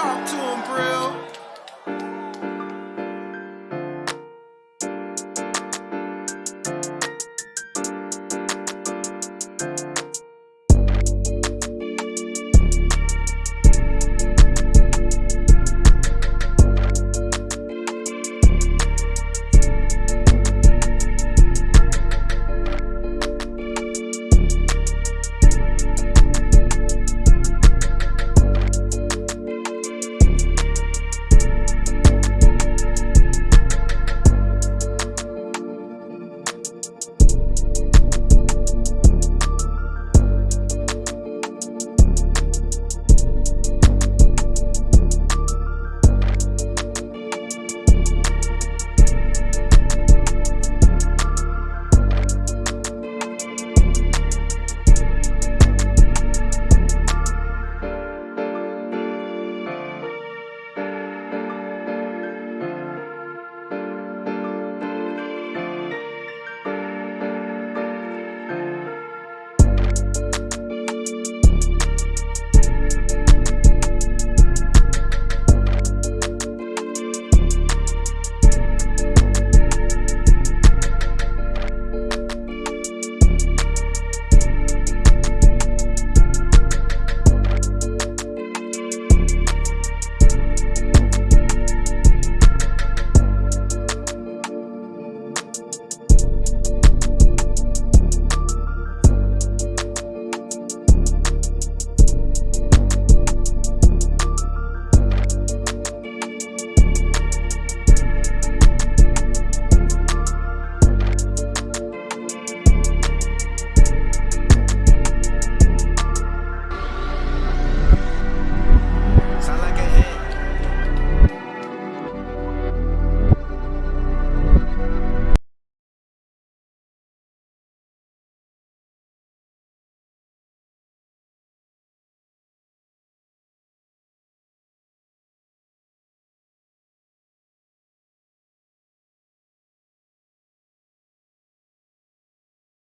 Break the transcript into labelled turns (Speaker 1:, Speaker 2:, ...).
Speaker 1: Talk to him, Brill.